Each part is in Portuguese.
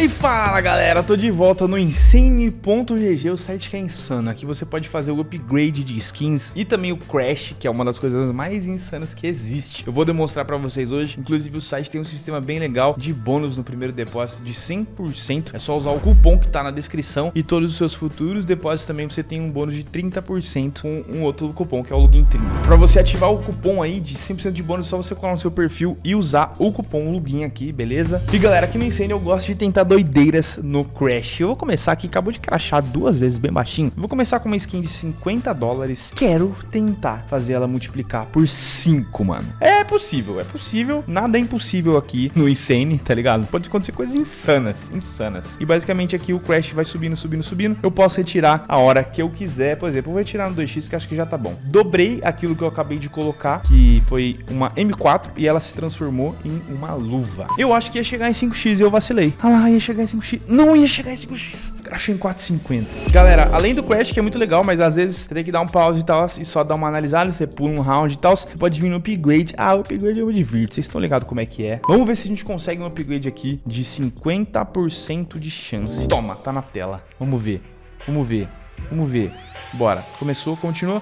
E fala galera, tô de volta no Insane.gg, o site que é insano. Aqui você pode fazer o upgrade de skins e também o Crash, que é uma das coisas mais insanas que existe. Eu vou demonstrar pra vocês hoje, inclusive o site tem um sistema bem legal de bônus no primeiro depósito de 100%. É só usar o cupom que tá na descrição e todos os seus futuros depósitos também você tem um bônus de 30% com um outro cupom que é o Login 30. Pra você ativar o cupom aí de 100% de bônus, é só você colar no seu perfil e usar o cupom Login aqui, beleza? E galera, aqui no Insane eu gosto de tentar doideiras no Crash. Eu vou começar aqui, acabou de crashar duas vezes bem baixinho. vou começar com uma skin de 50 dólares. Quero tentar fazer ela multiplicar por 5, mano. É possível, é possível. Nada é impossível aqui no Insane, tá ligado? Pode acontecer coisas insanas, insanas. E basicamente aqui o Crash vai subindo, subindo, subindo. Eu posso retirar a hora que eu quiser. Por exemplo, eu vou retirar no 2x que acho que já tá bom. Dobrei aquilo que eu acabei de colocar, que foi uma M4 e ela se transformou em uma luva. Eu acho que ia chegar em 5x e eu vacilei. Ah lá, ia ia chegar em 5x. Não ia chegar em 5x. Crashou em 4,50. Galera, além do Crash, que é muito legal, mas às vezes você tem que dar um pause e tal, e só dar uma analisada, você pula um round e tal, você pode vir no upgrade. Ah, o upgrade eu me divirto, vocês estão ligados como é que é. Vamos ver se a gente consegue um upgrade aqui de 50% de chance. Toma, tá na tela. Vamos ver, vamos ver, vamos ver. Bora. Começou, continua.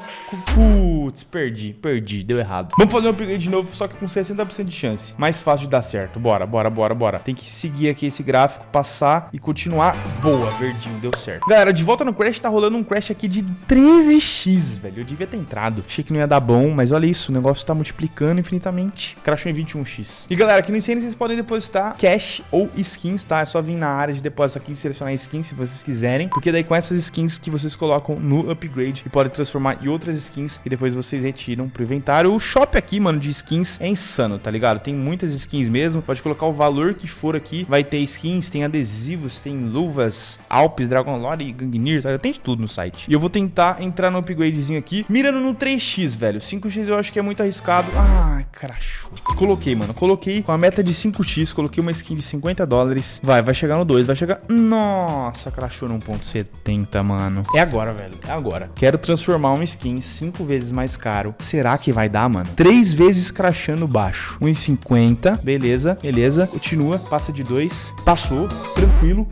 Putz, perdi, perdi, deu errado. Vamos fazer um upgrade de novo, só que com 60% de chance. Mais fácil de dar certo. Bora, bora, bora, bora. Tem que seguir aqui esse gráfico, passar e continuar. Boa, verdinho, deu certo. Galera, de volta no Crash, tá rolando um Crash aqui de 13x, velho. Eu devia ter entrado. Achei que não ia dar bom, mas olha isso, o negócio tá multiplicando infinitamente. Crashou em 21x. E galera, aqui no Insane vocês podem depositar cash ou skins, tá? É só vir na área de depósito aqui e selecionar skins se vocês quiserem. Porque daí com essas skins que vocês colocam no upgrade e pode transformar em outras skins e depois vocês retiram pro inventário. O shop aqui, mano, de skins é insano, tá ligado? Tem muitas skins mesmo, pode colocar o valor que for aqui, vai ter skins, tem adesivos, tem luvas, Alpes, Dragon Lore Gangnir, tá? Tem de tudo no site. E eu vou tentar entrar no upgradezinho aqui, mirando no 3x, velho. 5x eu acho que é muito arriscado. Ah, crachou. Coloquei, mano, coloquei com a meta de 5x, coloquei uma skin de 50 dólares. Vai, vai chegar no 2, vai chegar... Nossa, crachou no 1.70, mano. É agora, velho, é agora. Quero transformar uma skin 5 vezes mais caro. Será que vai dar, mano? 3 vezes crachando baixo. 1,50. Beleza, beleza. Continua, passa de 2. Passou, tranquilo.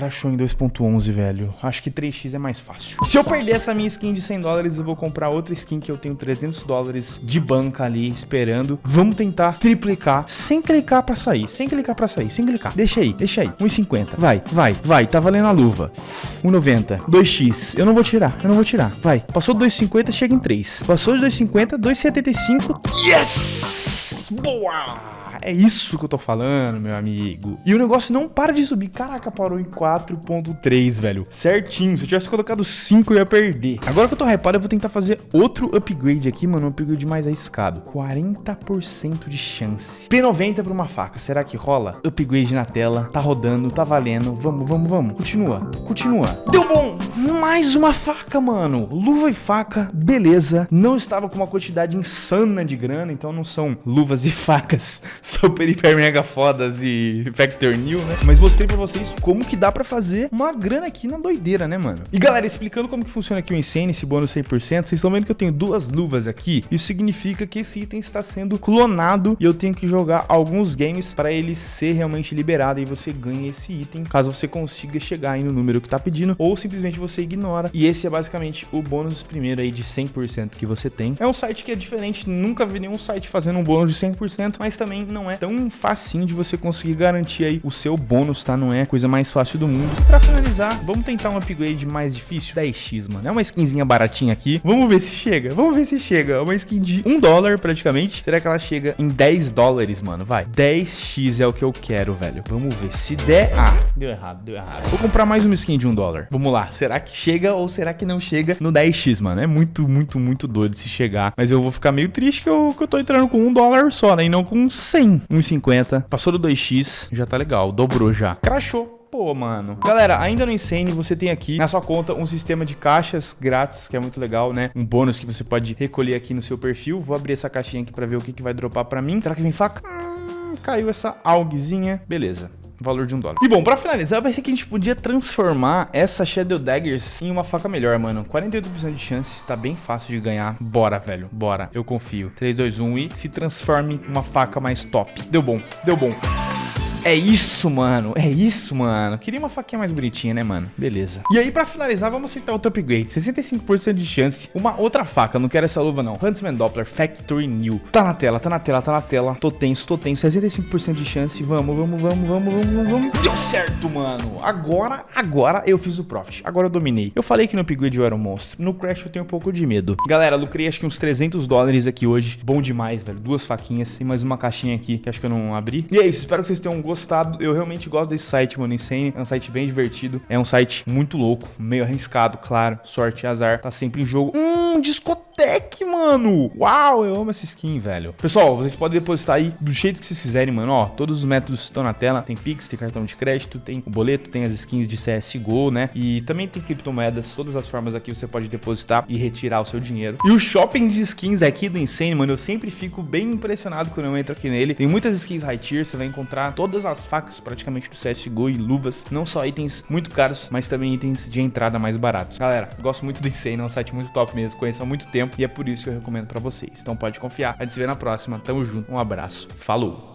Crashou em 2.11, velho. Acho que 3x é mais fácil. Se eu perder essa minha skin de 100 dólares, eu vou comprar outra skin que eu tenho 300 dólares de banca ali esperando. Vamos tentar triplicar sem clicar pra sair. Sem clicar pra sair, sem clicar. Deixa aí, deixa aí. 1,50. Vai, vai, vai. Tá valendo a luva. 1,90. 2x. Eu não vou tirar, eu não vou tirar. Vai. Passou 2,50, chega em 3. Passou de 2,50, 2,75. Yes! Boa! É isso que eu tô falando, meu amigo. E o negócio não para de subir. Caraca, parou em 4.3, velho. Certinho. Se eu tivesse colocado 5, eu ia perder. Agora que eu tô hypado, eu vou tentar fazer outro upgrade aqui, mano. Um upgrade mais arriscado. 40% de chance. P90 pra uma faca. Será que rola? Upgrade na tela. Tá rodando, tá valendo. Vamos, vamos, vamos. Continua, continua. Deu bom! Mais uma faca, mano. Luva e faca, beleza. Não estava com uma quantidade insana de grana, então não são luvas e facas super, hiper, mega fodas e Factor New, né? Mas mostrei pra vocês como que dá pra fazer uma grana aqui na doideira, né, mano? E galera, explicando como que funciona aqui o Insane, esse bônus 100%, vocês estão vendo que eu tenho duas luvas aqui. Isso significa que esse item está sendo clonado e eu tenho que jogar alguns games para ele ser realmente liberado e você ganha esse item, caso você consiga chegar aí no número que tá pedindo, ou simplesmente você ignora. E esse é basicamente o bônus primeiro aí de 100% que você tem. É um site que é diferente, nunca vi nenhum site fazendo um bônus de 100%, mas também não é tão facinho de você conseguir garantir aí o seu bônus, tá? Não é a coisa mais fácil do mundo. Pra finalizar, vamos tentar um upgrade mais difícil, 10x, mano. É uma skinzinha baratinha aqui. Vamos ver se chega, vamos ver se chega. É uma skin de 1 dólar praticamente. Será que ela chega em 10 dólares, mano? Vai. 10x é o que eu quero, velho. Vamos ver. Se der... Ah, deu errado, deu errado. Vou comprar mais uma skin de 1 dólar. Vamos lá. Será que chega ou será que não chega no 10x, mano? É muito, muito, muito doido se chegar. Mas eu vou ficar meio triste que eu, que eu tô entrando com 1 dólar só, né? E não com 100. 1,50. Passou do 2x, já tá legal, dobrou já. Crashou. Pô, mano. Galera, ainda no Insane, você tem aqui na sua conta um sistema de caixas grátis, que é muito legal, né? Um bônus que você pode recolher aqui no seu perfil. Vou abrir essa caixinha aqui pra ver o que, que vai dropar pra mim. Será que vem faca? Hum, caiu essa alguezinha. Beleza valor de um dólar. E bom, pra finalizar, vai ser que a gente podia transformar essa Shadow Daggers em uma faca melhor, mano. 48% de chance, tá bem fácil de ganhar. Bora, velho, bora, eu confio. 3, 2, 1 e se transforme em uma faca mais top. Deu bom, deu bom. É isso, mano. É isso, mano. Queria uma faquinha mais bonitinha, né, mano? Beleza. E aí, pra finalizar, vamos acertar outro upgrade. 65% de chance. Uma outra faca. Não quero essa luva, não. Huntsman Doppler Factory New. Tá na tela, tá na tela, tá na tela. Tô tenso, tô tenso. 65% de chance. Vamos, vamos, vamos, vamos, vamos, vamos. Deu certo, mano. Agora, agora eu fiz o profit. Agora eu dominei. Eu falei que no upgrade eu era um monstro. No Crash eu tenho um pouco de medo. Galera, lucrei acho que uns 300 dólares aqui hoje. Bom demais, velho. Duas faquinhas e mais uma caixinha aqui que acho que eu não abri. E é isso. Espero que vocês tenham gostado. Eu realmente gosto desse site, mano. Insane. É um site bem divertido. É um site muito louco, meio arriscado, claro. Sorte e azar. Tá sempre em jogo. Hum, discoteque, mano. Uau, eu amo essa skin, velho. Pessoal, vocês podem depositar aí do jeito que vocês quiserem, mano. Ó, todos os métodos estão na tela. Tem Pix, tem cartão de crédito, tem o boleto, tem as skins de CSGO, né? E também tem criptomoedas. Todas as formas aqui você pode depositar e retirar o seu dinheiro. E o shopping de skins aqui do Insane, mano, eu sempre fico bem impressionado quando eu entro aqui nele. Tem muitas skins high tier, você vai encontrar todas as facas praticamente do CSGO e luvas. Não só itens muito caros, mas também itens de entrada mais baratos. Galera, gosto muito do Insane, é um site muito top mesmo, conheço há muito tempo e é por isso que eu recomendo pra vocês. Então pode confiar. A gente se vê na próxima. Tamo junto. Um abraço. Falou!